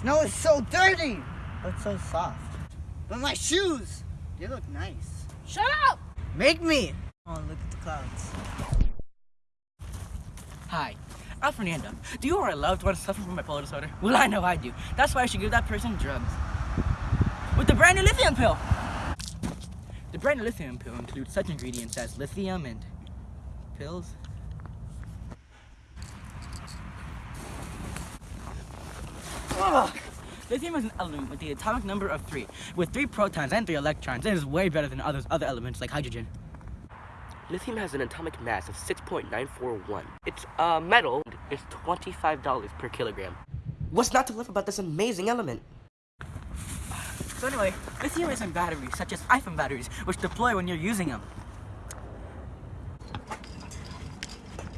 Snow is so dirty, but so soft. But my shoes, they look nice. Shut up! Make me. Oh, look at the clouds. Hi, I'm Fernando. Do you or a loved one suffer from bipolar disorder? Well, I know I do. That's why I should give that person drugs. With the brand new lithium pill. The brand new lithium pill includes such ingredients as lithium and pills. Ugh. Lithium is an element with the atomic number of three, with three protons and three electrons. It is way better than others, other elements like hydrogen. Lithium has an atomic mass of 6.941. It's a metal. It's $25 per kilogram. What's not to love about this amazing element? So anyway, lithium is in batteries, such as iPhone batteries, which deploy when you're using them.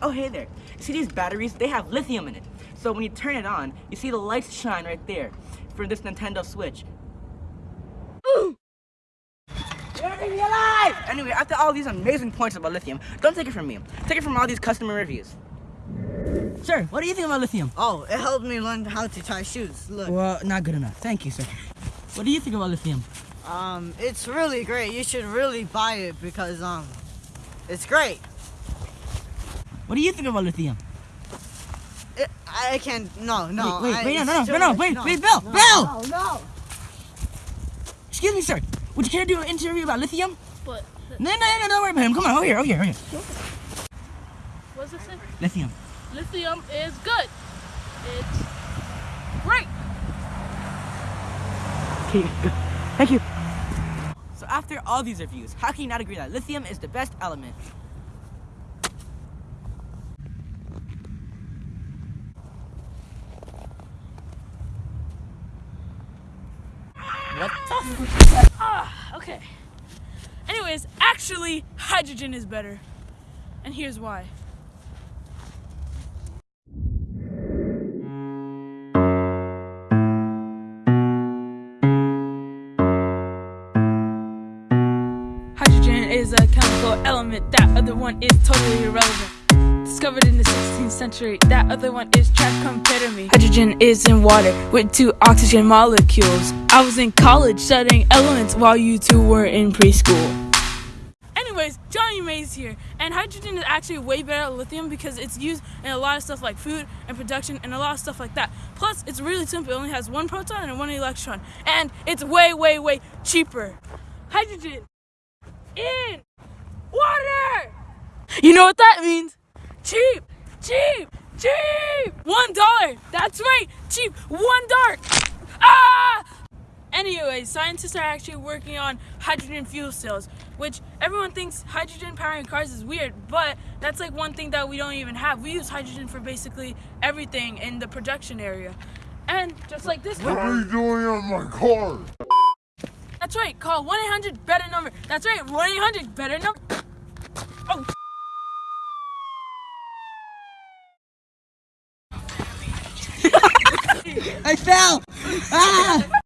Oh, hey there. See these batteries? They have lithium in it. So when you turn it on, you see the lights shine right there for this Nintendo Switch. Ooh! You're me alive! Anyway, after all these amazing points about lithium, don't take it from me. Take it from all these customer reviews. Sir, what do you think about lithium? Oh, it helped me learn how to tie shoes. Look. Well, not good enough. Thank you, sir. What do you think about lithium? Um, it's really great. You should really buy it because um, it's great. What do you think about lithium? It, I can't. No, no. Wait, wait, I, wait, no, no, no, no, no, wait, no, wait, Bill, no, Bill! No, no. Excuse me, sir. Would you care to do an interview about lithium? But No, no, no, no, don't worry about him. Come on, over here, over here, over here. what's this thing? Lithium. Lithium is good. It's great. Okay, good. Thank you. So after all these reviews, how can you not agree that lithium is the best element? What the Ah, okay. Anyways, actually, hydrogen is better. And here's why. Hydrogen is a chemical element. That other one is totally irrelevant. Discovered in the 16th century, that other one is trash. Hydrogen is in water with two oxygen molecules. I was in college studying elements while you two were in preschool. Anyways, Johnny Mays here, and hydrogen is actually way better than lithium because it's used in a lot of stuff like food and production and a lot of stuff like that. Plus, it's really simple. It only has one proton and one electron, and it's way, way, way cheaper. Hydrogen in water. You know what that means? Cheap, cheap, cheap. One dollar. That's right, cheap. One dollar. Ah! Anyway, scientists are actually working on hydrogen fuel cells, which everyone thinks hydrogen powering cars is weird, but that's like one thing that we don't even have. We use hydrogen for basically everything in the production area. And just like this What car. are you doing on my car? That's right, call 1 800 better number. That's right, 1 800 better number. Oh. I fell! Ah!